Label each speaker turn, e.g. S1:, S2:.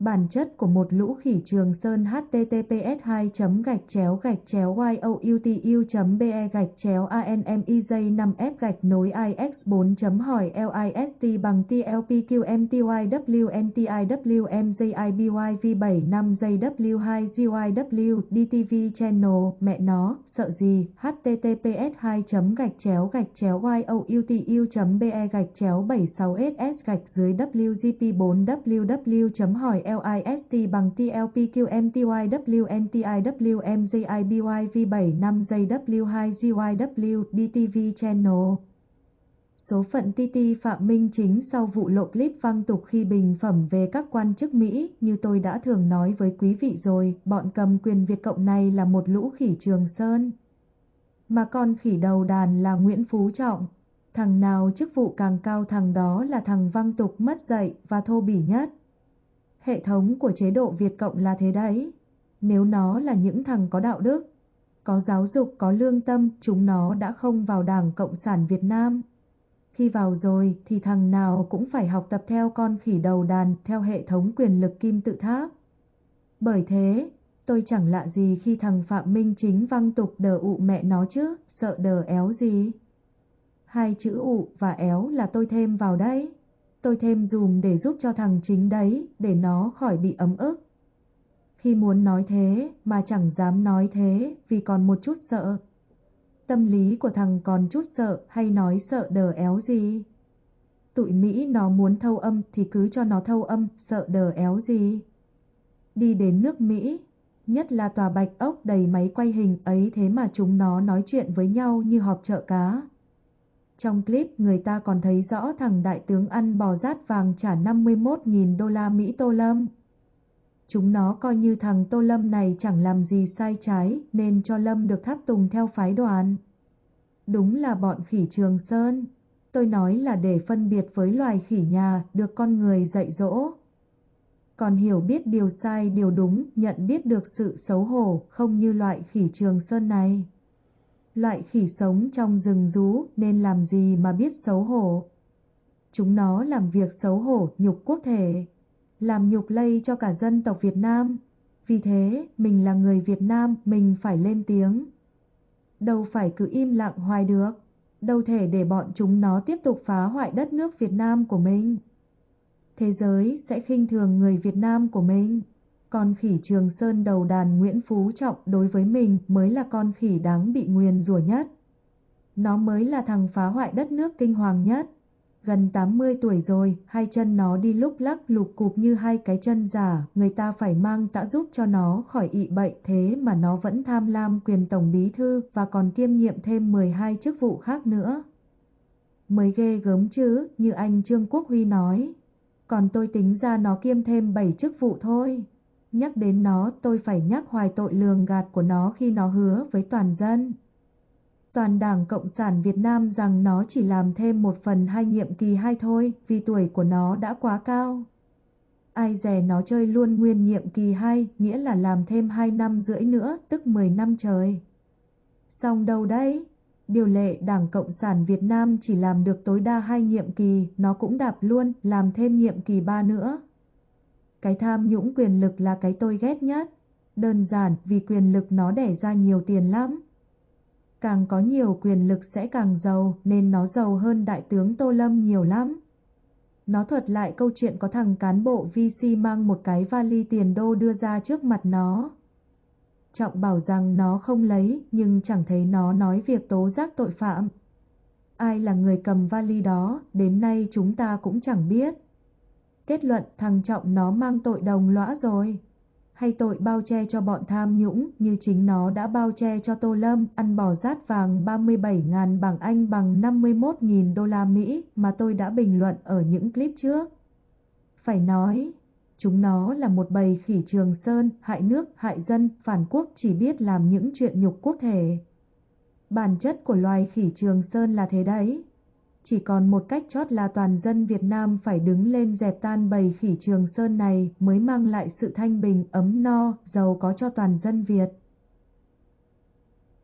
S1: Bản chất của một lũ khỉ trường sơn https 2 gạch chéo gạch chéo youtu be gạch chéo anmij 5 f gạch nối ix 4 hỏi list bằng tlpqmtywntIwmjibyv 7 5 jw2 gyw dtv channel mẹ nó sợ gì https 2 gạch chéo gạch chéo youtu be gạch chéo 76 ss gạch dưới wgp 4 ww hỏi LIST bằng TLPQMTYWNTIWMJIBYV75JW2GYW DTV Channel. Số phận TT Phạm Minh Chính sau vụ lộ clip văng tục khi bình phẩm về các quan chức Mỹ, như tôi đã thường nói với quý vị rồi, bọn cầm quyền Việt Cộng này là một lũ khỉ Trường Sơn. Mà con khỉ đầu đàn là Nguyễn Phú Trọng. Thằng nào chức vụ càng cao thằng đó là thằng văng tục mất dạy và thô bỉ nhất. Hệ thống của chế độ Việt Cộng là thế đấy. Nếu nó là những thằng có đạo đức, có giáo dục, có lương tâm, chúng nó đã không vào Đảng Cộng sản Việt Nam. Khi vào rồi thì thằng nào cũng phải học tập theo con khỉ đầu đàn theo hệ thống quyền lực kim tự tháp. Bởi thế, tôi chẳng lạ gì khi thằng Phạm Minh Chính văng tục đờ ụ mẹ nó chứ, sợ đờ éo gì. Hai chữ ụ và éo là tôi thêm vào đấy tôi thêm dùm để giúp cho thằng chính đấy, để nó khỏi bị ấm ức. Khi muốn nói thế mà chẳng dám nói thế vì còn một chút sợ. Tâm lý của thằng còn chút sợ hay nói sợ đờ éo gì. Tụi Mỹ nó muốn thâu âm thì cứ cho nó thâu âm, sợ đờ éo gì. Đi đến nước Mỹ, nhất là tòa bạch ốc đầy máy quay hình ấy thế mà chúng nó nói chuyện với nhau như họp chợ cá. Trong clip người ta còn thấy rõ thằng đại tướng ăn bò rát vàng trả 51.000 đô la Mỹ Tô Lâm. Chúng nó coi như thằng Tô Lâm này chẳng làm gì sai trái nên cho Lâm được tháp tùng theo phái đoàn. Đúng là bọn khỉ Trường Sơn. Tôi nói là để phân biệt với loài khỉ nhà được con người dạy dỗ. Còn hiểu biết điều sai điều đúng, nhận biết được sự xấu hổ không như loại khỉ Trường Sơn này. Loại khỉ sống trong rừng rú nên làm gì mà biết xấu hổ. Chúng nó làm việc xấu hổ nhục quốc thể, làm nhục lây cho cả dân tộc Việt Nam. Vì thế, mình là người Việt Nam, mình phải lên tiếng. Đâu phải cứ im lặng hoài được, đâu thể để bọn chúng nó tiếp tục phá hoại đất nước Việt Nam của mình. Thế giới sẽ khinh thường người Việt Nam của mình. Con khỉ Trường Sơn đầu đàn Nguyễn Phú Trọng đối với mình mới là con khỉ đáng bị nguyền rủa nhất. Nó mới là thằng phá hoại đất nước kinh hoàng nhất. Gần 80 tuổi rồi, hai chân nó đi lúc lắc lục cục như hai cái chân giả, người ta phải mang tã giúp cho nó khỏi ị bệnh thế mà nó vẫn tham lam quyền tổng bí thư và còn kiêm nhiệm thêm 12 chức vụ khác nữa. Mới ghê gớm chứ, như anh Trương Quốc Huy nói. Còn tôi tính ra nó kiêm thêm 7 chức vụ thôi. Nhắc đến nó tôi phải nhắc hoài tội lường gạt của nó khi nó hứa với toàn dân. Toàn Đảng Cộng sản Việt Nam rằng nó chỉ làm thêm một phần hai nhiệm kỳ hai thôi vì tuổi của nó đã quá cao. Ai dè nó chơi luôn nguyên nhiệm kỳ hai nghĩa là làm thêm hai năm rưỡi nữa tức 10 năm trời. Xong đâu đấy? Điều lệ Đảng Cộng sản Việt Nam chỉ làm được tối đa hai nhiệm kỳ, nó cũng đạp luôn, làm thêm nhiệm kỳ ba nữa. Cái tham nhũng quyền lực là cái tôi ghét nhất. Đơn giản vì quyền lực nó đẻ ra nhiều tiền lắm. Càng có nhiều quyền lực sẽ càng giàu nên nó giàu hơn đại tướng Tô Lâm nhiều lắm. Nó thuật lại câu chuyện có thằng cán bộ VC mang một cái vali tiền đô đưa ra trước mặt nó. Trọng bảo rằng nó không lấy nhưng chẳng thấy nó nói việc tố giác tội phạm. Ai là người cầm vali đó, đến nay chúng ta cũng chẳng biết. Kết luận thằng Trọng nó mang tội đồng lõa rồi. Hay tội bao che cho bọn tham nhũng như chính nó đã bao che cho Tô Lâm ăn bò rát vàng 37.000 bảng Anh bằng 51.000 đô la Mỹ mà tôi đã bình luận ở những clip trước. Phải nói, chúng nó là một bầy khỉ trường sơn, hại nước, hại dân, phản quốc chỉ biết làm những chuyện nhục quốc thể. Bản chất của loài khỉ trường sơn là thế đấy. Chỉ còn một cách chót là toàn dân Việt Nam phải đứng lên dẹp tan bầy khỉ trường sơn này mới mang lại sự thanh bình, ấm no, giàu có cho toàn dân Việt.